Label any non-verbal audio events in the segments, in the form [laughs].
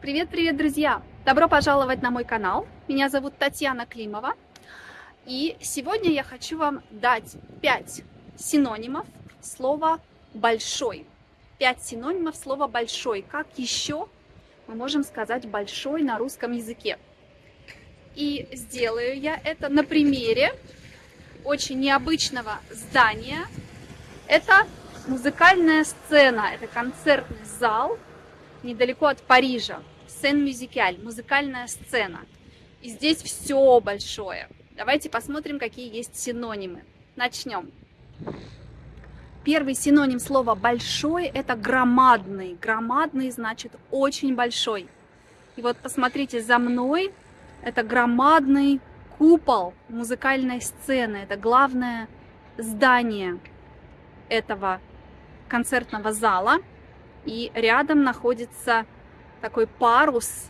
Привет-привет, друзья! Добро пожаловать на мой канал. Меня зовут Татьяна Климова. И сегодня я хочу вам дать 5 синонимов слова «большой». 5 синонимов слова «большой». Как еще мы можем сказать «большой» на русском языке? И сделаю я это на примере очень необычного здания. Это музыкальная сцена, это концертный зал недалеко от Парижа. Сен-Мюзикаль, музыкальная сцена. И здесь все большое. Давайте посмотрим, какие есть синонимы. Начнем. Первый синоним слова «большой» – это громадный. Громадный значит очень большой. И вот посмотрите, за мной это громадный купол музыкальной сцены. Это главное здание этого концертного зала. И рядом находится такой парус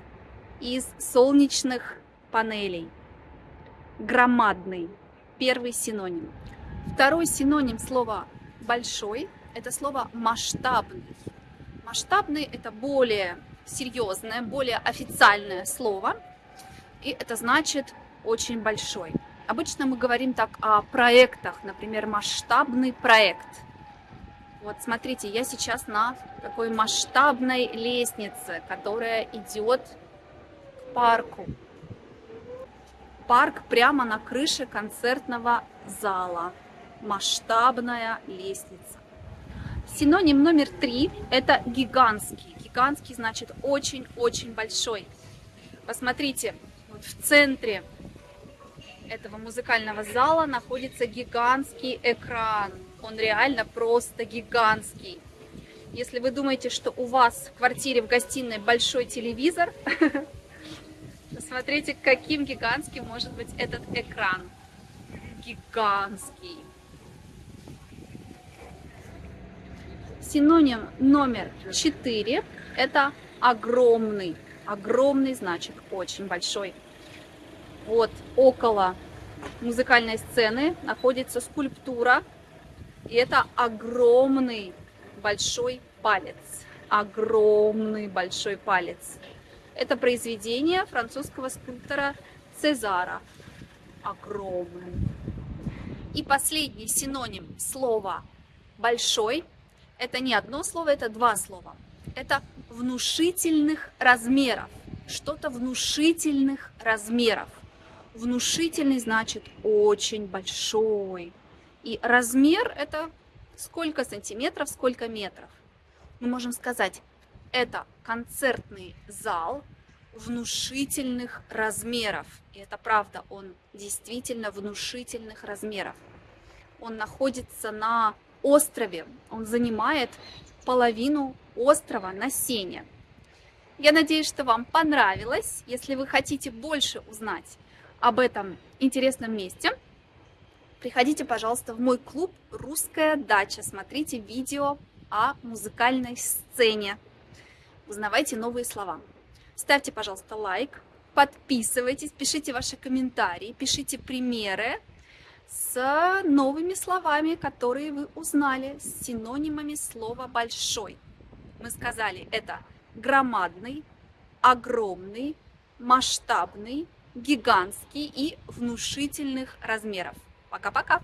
из солнечных панелей. Громадный. Первый синоним. Второй синоним слова «большой» – это слово «масштабный». Масштабный – это более серьезное, более официальное слово. И это значит очень большой. Обычно мы говорим так о проектах, например, масштабный проект – вот смотрите, я сейчас на такой масштабной лестнице, которая идет к парку. Парк прямо на крыше концертного зала. Масштабная лестница. Синоним номер три – это гигантский. Гигантский значит очень-очень большой. Посмотрите, вот в центре этого музыкального зала находится гигантский экран он реально просто гигантский. Если вы думаете, что у вас в квартире, в гостиной большой телевизор, [laughs] смотрите, каким гигантским может быть этот экран. Гигантский. Синоним номер 4 – это огромный. Огромный значит очень большой. Вот около музыкальной сцены находится скульптура и это огромный большой палец. Огромный большой палец. Это произведение французского скульптора Цезара. Огромный. И последний синоним слова «большой» – это не одно слово, это два слова. Это внушительных размеров. Что-то внушительных размеров. Внушительный значит очень большой, и размер это сколько сантиметров, сколько метров. Мы можем сказать, это концертный зал внушительных размеров. И это правда, он действительно внушительных размеров. Он находится на острове, он занимает половину острова на Сене. Я надеюсь, что вам понравилось. Если вы хотите больше узнать об этом интересном месте, Приходите, пожалуйста, в мой клуб «Русская дача». Смотрите видео о музыкальной сцене. Узнавайте новые слова. Ставьте, пожалуйста, лайк, подписывайтесь, пишите ваши комментарии, пишите примеры с новыми словами, которые вы узнали, с синонимами слова «большой». Мы сказали, это громадный, огромный, масштабный, гигантский и внушительных размеров. Пока-пока!